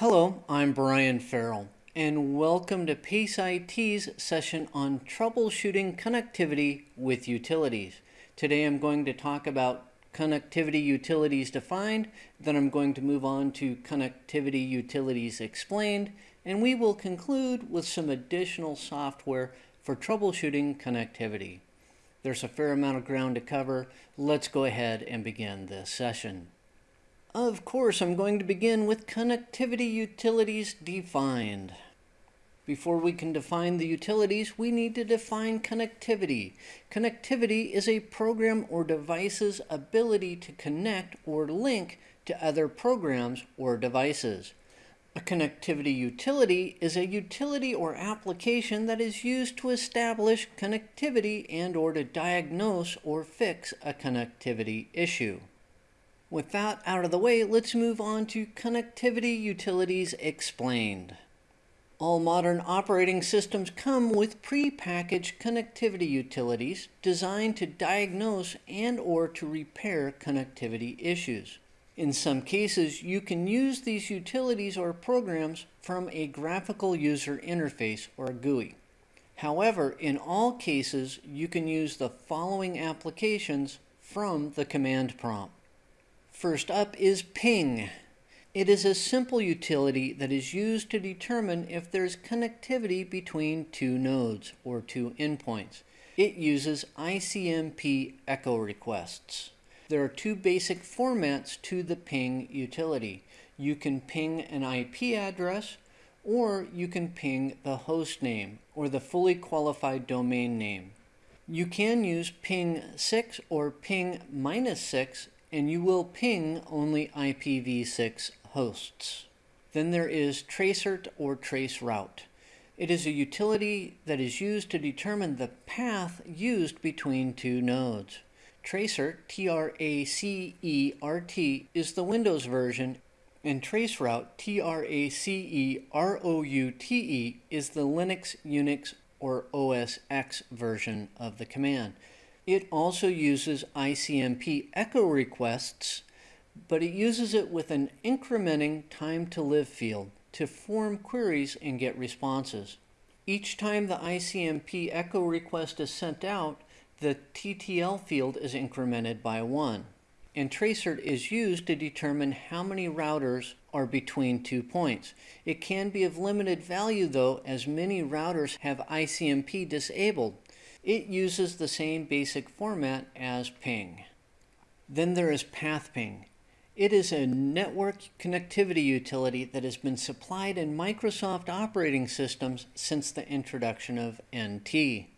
Hello, I'm Brian Farrell, and welcome to PACE IT's session on troubleshooting connectivity with utilities. Today I'm going to talk about connectivity utilities defined, then I'm going to move on to connectivity utilities explained, and we will conclude with some additional software for troubleshooting connectivity. There's a fair amount of ground to cover. Let's go ahead and begin this session. Of course, I'm going to begin with connectivity utilities defined. Before we can define the utilities, we need to define connectivity. Connectivity is a program or device's ability to connect or link to other programs or devices. A connectivity utility is a utility or application that is used to establish connectivity and or to diagnose or fix a connectivity issue. With that out of the way, let's move on to Connectivity Utilities Explained. All modern operating systems come with pre-packaged connectivity utilities designed to diagnose and or to repair connectivity issues. In some cases, you can use these utilities or programs from a graphical user interface or GUI. However, in all cases, you can use the following applications from the command prompt. First up is ping. It is a simple utility that is used to determine if there's connectivity between two nodes or two endpoints. It uses ICMP echo requests. There are two basic formats to the ping utility. You can ping an IP address or you can ping the host name or the fully qualified domain name. You can use ping 6 or ping minus 6 and you will ping only IPv6 hosts. Then there is tracert or traceroute. It is a utility that is used to determine the path used between two nodes. Tracert, T-R-A-C-E-R-T, is the Windows version, and traceroute, T-R-A-C-E-R-O-U-T-E, is the Linux, Unix, or OS X version of the command. It also uses ICMP echo requests, but it uses it with an incrementing time to live field to form queries and get responses. Each time the ICMP echo request is sent out, the TTL field is incremented by one. And tracert is used to determine how many routers are between two points. It can be of limited value though, as many routers have ICMP disabled. It uses the same basic format as ping. Then there is PathPing. It is a network connectivity utility that has been supplied in Microsoft operating systems since the introduction of NT.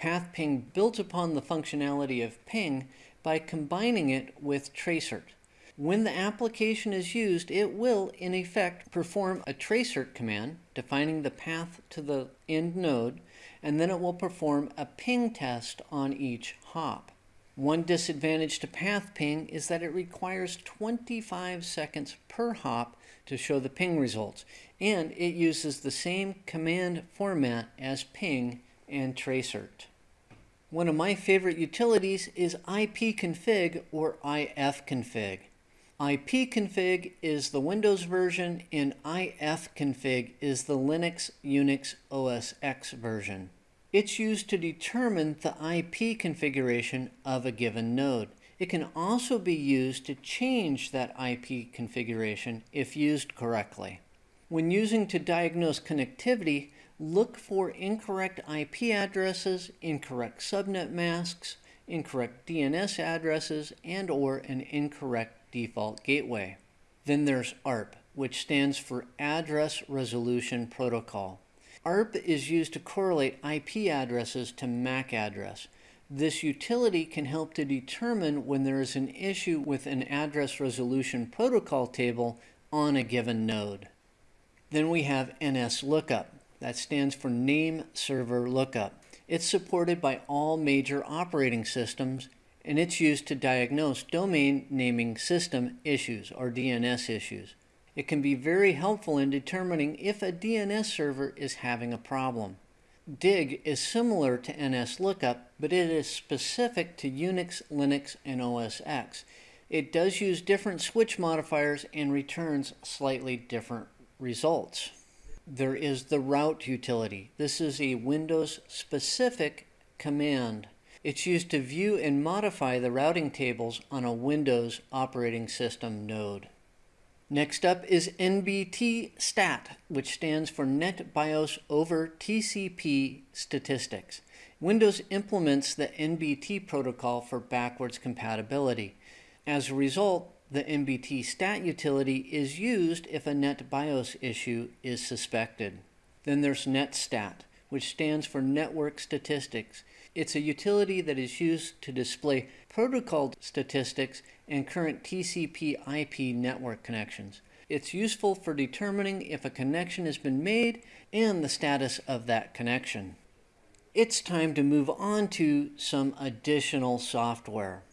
PathPing built upon the functionality of ping by combining it with tracert. When the application is used, it will, in effect, perform a tracert command, defining the path to the end node, and then it will perform a ping test on each hop. One disadvantage to path ping is that it requires 25 seconds per hop to show the ping results, and it uses the same command format as ping and tracert. One of my favorite utilities is ipconfig or ifconfig. Ipconfig is the Windows version and ifconfig is the Linux Unix OS X version. It's used to determine the IP configuration of a given node. It can also be used to change that IP configuration if used correctly. When using to diagnose connectivity, look for incorrect IP addresses, incorrect subnet masks, incorrect DNS addresses, and or an incorrect default gateway. Then there's ARP, which stands for Address Resolution Protocol. ARP is used to correlate IP addresses to MAC address. This utility can help to determine when there is an issue with an address resolution protocol table on a given node. Then we have NS Lookup. That stands for Name Server Lookup. It's supported by all major operating systems and it's used to diagnose domain naming system issues or DNS issues. It can be very helpful in determining if a DNS server is having a problem. DIG is similar to NS Lookup, but it is specific to Unix, Linux, and OS X. It does use different switch modifiers and returns slightly different results. There is the route utility. This is a Windows specific command. It's used to view and modify the routing tables on a Windows operating system node. Next up is NBT stat, which stands for NetBIOS over TCP statistics. Windows implements the NBT protocol for backwards compatibility. As a result, the NBT stat utility is used if a NetBIOS issue is suspected. Then there's NetStat, which stands for Network Statistics. It's a utility that is used to display protocol statistics and current TCP IP network connections. It's useful for determining if a connection has been made and the status of that connection. It's time to move on to some additional software.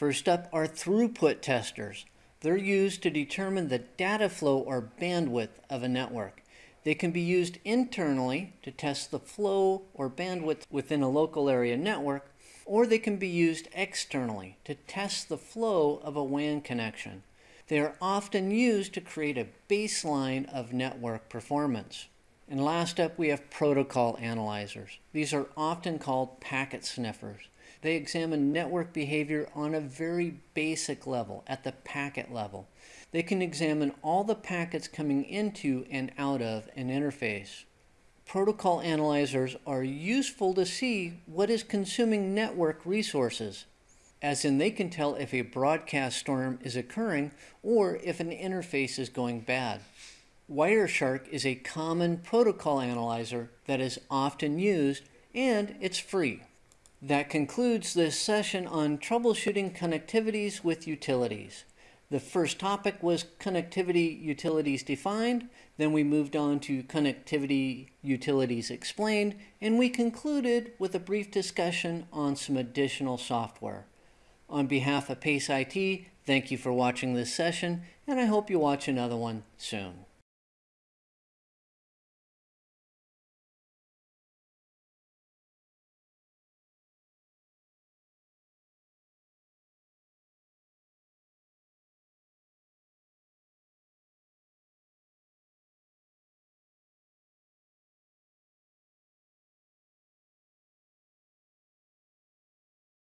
First up are throughput testers. They're used to determine the data flow or bandwidth of a network. They can be used internally to test the flow or bandwidth within a local area network, or they can be used externally to test the flow of a WAN connection. They are often used to create a baseline of network performance. And last up, we have protocol analyzers. These are often called packet sniffers. They examine network behavior on a very basic level, at the packet level. They can examine all the packets coming into and out of an interface. Protocol analyzers are useful to see what is consuming network resources, as in they can tell if a broadcast storm is occurring or if an interface is going bad. Wireshark is a common protocol analyzer that is often used and it's free. That concludes this session on troubleshooting connectivities with utilities. The first topic was connectivity utilities defined, then we moved on to connectivity utilities explained, and we concluded with a brief discussion on some additional software. On behalf of PACE IT, thank you for watching this session, and I hope you watch another one soon.